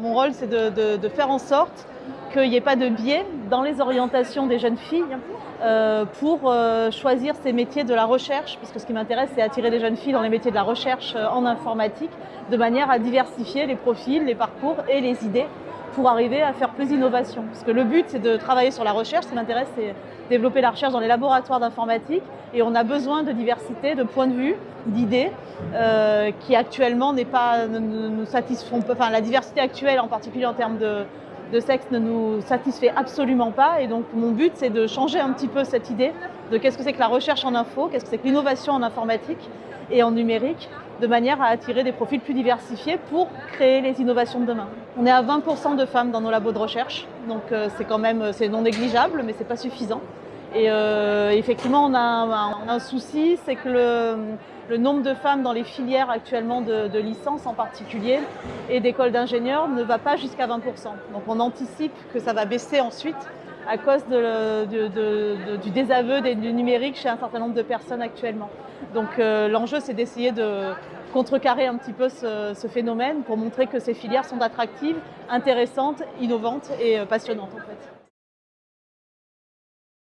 Mon rôle, c'est de, faire en sorte qu'il n'y ait pas de biais dans les orientations des jeunes filles euh, pour euh, choisir ces métiers de la recherche, parce que ce qui m'intéresse, c'est attirer les jeunes filles dans les métiers de la recherche euh, en informatique, de manière à diversifier les profils, les parcours et les idées pour arriver à faire plus d'innovation. Parce que le but, c'est de travailler sur la recherche. Ce qui m'intéresse, c'est développer la recherche dans les laboratoires d'informatique. Et on a besoin de diversité, de points de vue, d'idées, euh, qui actuellement n'est pas, ne, nous satisfont pas. Enfin, la diversité actuelle, en particulier en termes de sexe, ne nous satisfait absolument pas. Et donc, mon but, c'est de changer un petit peu cette idée de qu'est-ce que c'est que la recherche en info, qu'est-ce que c'est que l'innovation en informatique et en numérique, de manière à attirer des profils plus diversifiés pour créer les innovations de demain. On est à 20% de femmes dans nos labos de recherche, donc euh, c'est quand même c'est non négligeable, mais c'est pas suffisant. Et euh, effectivement, on a un, souci, c'est que le, le, nombre de femmes dans les filières actuellement de, de licence en particulier et d'écoles d'ingénieurs ne va pas jusqu'à 20%. Donc on anticipe que ça va baisser ensuite à cause du désaveu du numérique chez un certain nombre de personnes actuellement. Donc euh, l'enjeu, c'est d'essayer de contrecarrer un petit peu ce, ce, phénomène pour montrer que ces filières sont attractives, intéressantes, innovantes et euh, passionnantes en fait.